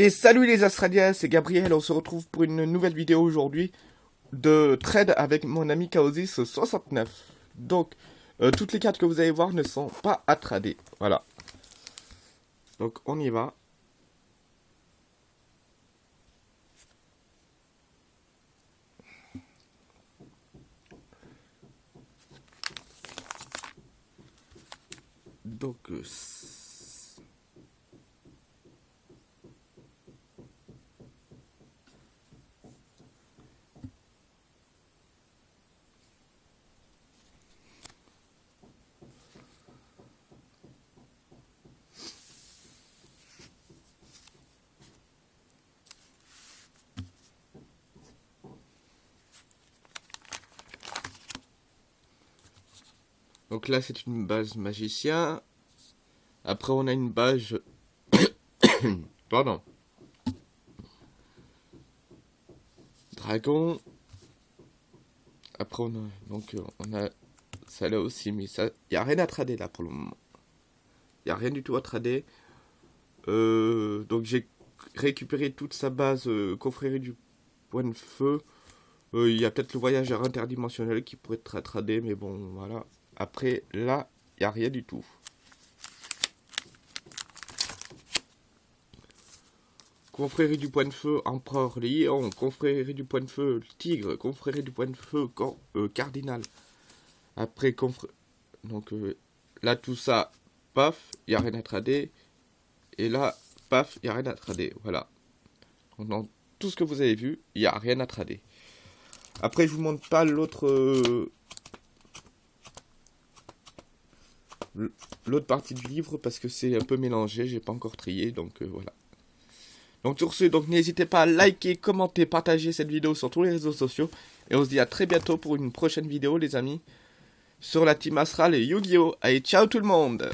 Et salut les Australiens, c'est Gabriel, on se retrouve pour une nouvelle vidéo aujourd'hui de trade avec mon ami Chaosis69. Donc, euh, toutes les cartes que vous allez voir ne sont pas à trader, voilà. Donc on y va. Donc, euh, Donc là, c'est une base magicien. Après, on a une base... Pardon. Dragon. Après, on a... Donc, on a ça là aussi, mais ça... Il a rien à trader là pour le moment. Il n'y a rien du tout à trader. Euh, donc, j'ai récupéré toute sa base euh, confrérie du point de feu. Euh, il y a peut-être le voyageur interdimensionnel qui pourrait être à trader, mais bon, voilà. Après, là, il n'y a rien du tout. Confrérie du point de feu, empereur lion, confrérie du point de feu, tigre, confrérie du point de feu, euh, cardinal. Après, confrérie... Donc euh, là, tout ça, paf, il n'y a rien à trader. Et là, paf, il n'y a rien à trader. Voilà. Donc, tout ce que vous avez vu, il n'y a rien à trader. Après, je vous montre pas l'autre... Euh, l'autre partie du livre parce que c'est un peu mélangé, j'ai pas encore trié, donc euh, voilà. Donc sur ce, donc n'hésitez pas à liker, commenter, partager cette vidéo sur tous les réseaux sociaux. Et on se dit à très bientôt pour une prochaine vidéo les amis. Sur la team Astral et Yu-Gi-Oh! Allez, ciao tout le monde